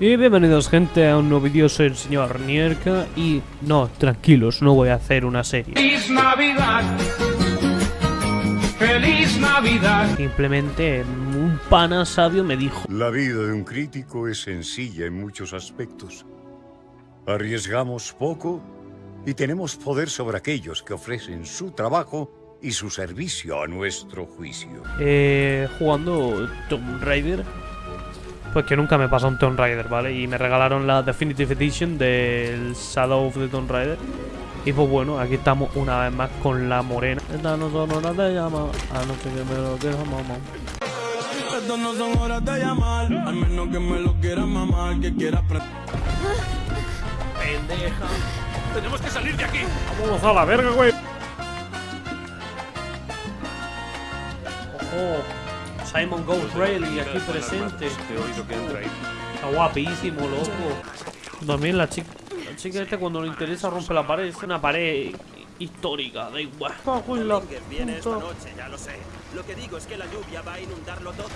Y bienvenidos gente a un nuevo vídeo, soy el señor Nierka y no, tranquilos, no voy a hacer una serie. ¡Feliz Navidad! ¡Feliz Navidad! Simplemente un pana sabio me dijo, La vida de un crítico es sencilla en muchos aspectos. Arriesgamos poco y tenemos poder sobre aquellos que ofrecen su trabajo y su servicio a nuestro juicio. eh, jugando Tomb Raider, pues que nunca me pasa un Tomb Raider, ¿vale? Y me regalaron la Definitive Edition del Shadow of the Tomb Raider. Y pues bueno, aquí estamos una vez más con la morena. Esta no son horas de llamar, a no ser que me lo deja mamá. Estas no son horas de llamar, al menos que me lo quieras mamar, que quieras. Pendeja. ¡Tenemos que salir de aquí! Vamos a la verga, güey. Ojo, Simon Ghost Rayleigh aquí presente. Está guapísimo, loco. También la chica, la chica esta cuando le interesa rompe la pared. Es una pared histórica, da igual. Cago en la puta. noche, ya lo sé. Lo que digo es que la lluvia va a inundarlo todo.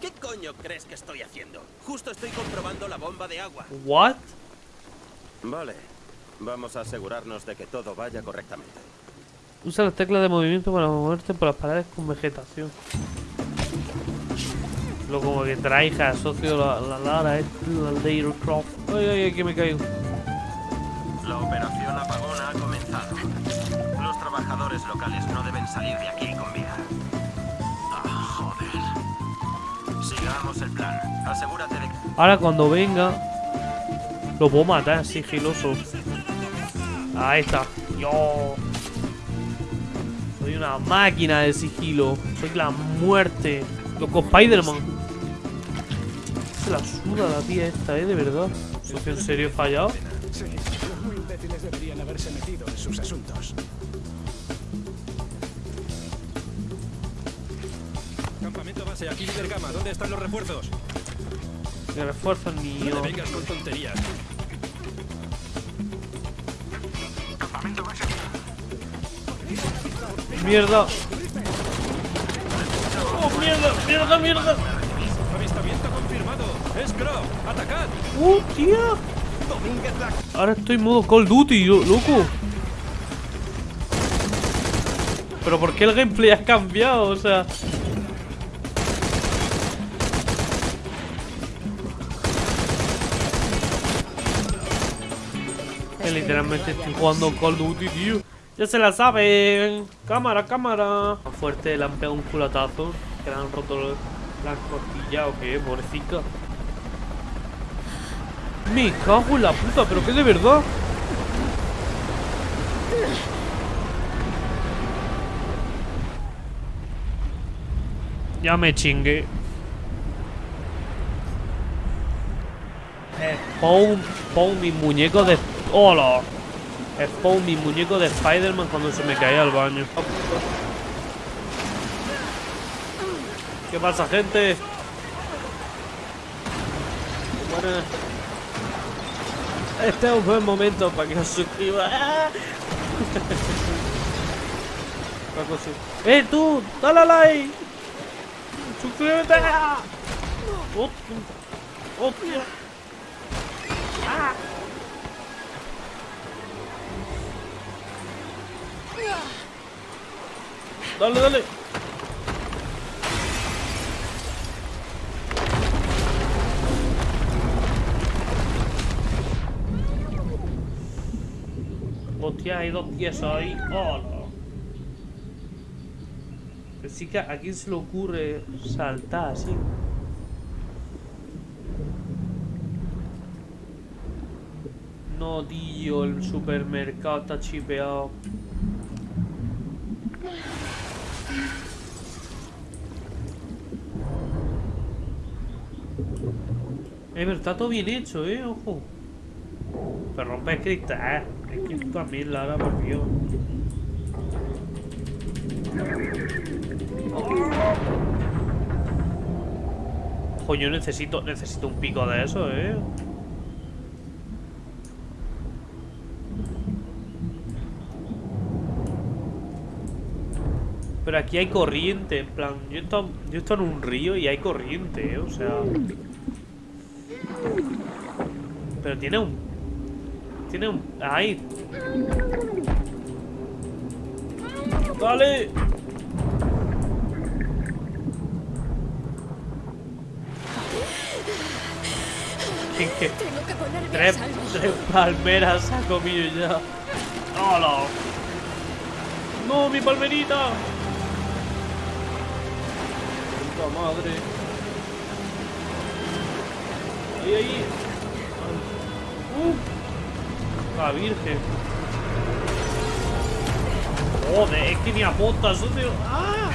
¿Qué coño crees que estoy haciendo? Justo estoy comprobando la bomba de agua. What? Vale. Vamos a asegurarnos de que todo vaya correctamente. Usa las teclas de movimiento para moverte por las paredes con vegetación. Lo como que trae asocio la, la Lara, es la Lara Croft. Ay, ay, ay, que me caigo. La operación apagón ha comenzado. Los trabajadores locales no deben salir de aquí con vida. Ah, joder. Sigamos el plan. Asegúrate de que... Ahora cuando venga Lo puedo matar sigiloso Ahí está Yo Soy una máquina de sigilo Soy la muerte Loco Spiderman Se la suda la tía esta, eh, de verdad ¿Socio en serio he fallado? Sí, los muy imbéciles deberían haberse metido en sus asuntos. Campamento base, aquí líder Gama. ¿Dónde están los refuerzos? Me refuerzo No mío te vengas con tonterías. Mierda Oh, mierda, mierda, mierda Avistamiento confirmado. Es. Atacad. ¡Uh! Ahora estoy en modo Call Duty, lo- loco. Pero ¿por qué el gameplay ha cambiado? O sea... Que literalmente estoy jugando Call Duty, tío. Ya se la saben. Cámara, cámara. Fuerte, le han pegado un culatazo. Que le han roto la costilla o qué, pobrecita. Me cago en la puta, pero que de verdad. Ya me chingué. Spawn, spawn mi muñeco de... ¡Hola! Spawn mi muñeco de Spider-Man cuando se me caía al baño. ¿Qué pasa, gente? Buenas. Este es un buen momento para que os sí. ¡Eh, tú! ¡Dale like! ¡Suscríbete! ¡Hostia! ¡Hostia! ¡Ah! ¡Dale, dale! Hostia, hay dos tías ahí. ¡Oh, no! Sí que a quién se le ocurre saltar así. No, tío, el supermercado está chipeado. Eh, pero está todo bien hecho, eh, ojo. Pero rompe el cristal. Es que tú también, Lara, por Dios. Coño, necesito, necesito un pico de eso, eh. Pero aquí hay corriente, en plan, yo estoy, yo estoy en un río y hay corriente, eh, o sea... Pero tiene un... Tiene un... Ahí. ¡Dale! Es que tres, tres palmeras ha comido ya. ¡Hola! ¡No, mi palmerita! ¡Puta madre! ¡Ahí, ahí! ¡Uh! ¡La virgen! ¡Joder! Es que ni apunta, socio. ¡Ah!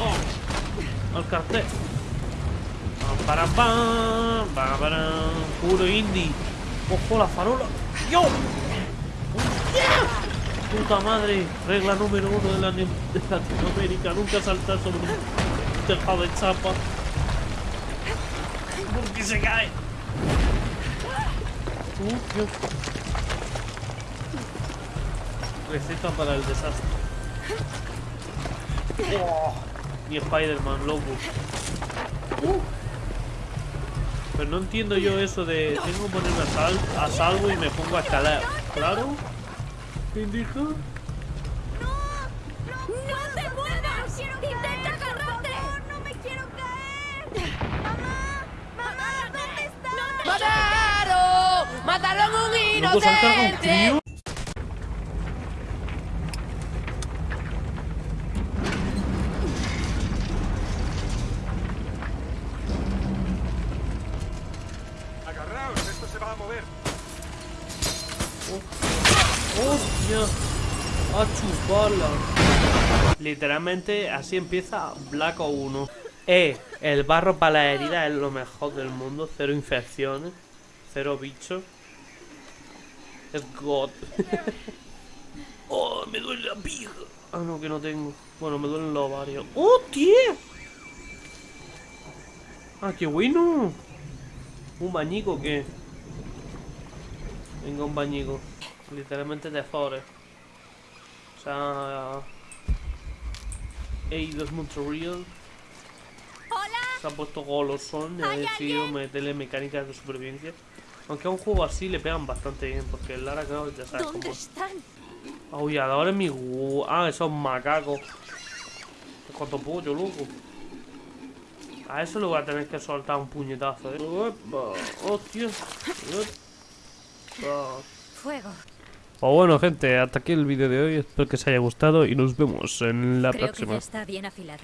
¡Oh! ¡Al cartel! Para, pam, para. Puro indie. Ojo la farola. ¡Yo! Puta madre. Regla número uno de, la, de Latinoamérica. Nunca saltar sobre un tejado de chapa. Porque se cae. Uh, Dios. Receta para el desastre. Oh, mi Spider-Man, loco. Uh. Pero no entiendo yo eso de tengo que ponerme a, sal- a salvo y me pongo a escalar. ¿Claro? ¿Qué indica? ¡No te muevas! ¡Intenta agarrarte! ¡No me quiero caer! ¡Mamá! ¡Mamá! ¿Dónde estás? ¡Mataron! ¡Mataron a un ¿No inocente! Agarraos, esto se va a mover. ¡Hostia! ¡A chuparla! Literalmente así empieza Black o 1. Eh, el barro para la herida es lo mejor del mundo. Cero infecciones. Cero bichos. Es God. oh, me duele la pija. Ah, no, que no tengo. Bueno, me duelen los ovarios. ¡Oh, tío! Ah, qué bueno. ¿Un bañico qué? Venga, un bañico. Literalmente de Forest. O sea. Eidos Montreal ¡Hola! se ha puesto golosón y ha decidido meterle mecánicas de supervivencia. Aunque a un juego así le pegan bastante bien, porque el Lara Croft ya sabes ¿Dónde cómo es. están? Aulladores mi gu- Ah, esos macacos. Es cuanto pollo, loco. A eso le voy a tener que soltar un puñetazo, eh. Uepa, hostia. Fuego. Pues bueno, gente, hasta aquí el vídeo de hoy. Espero que os haya gustado y nos vemos en la Creo que próxima. ya está bien afilado.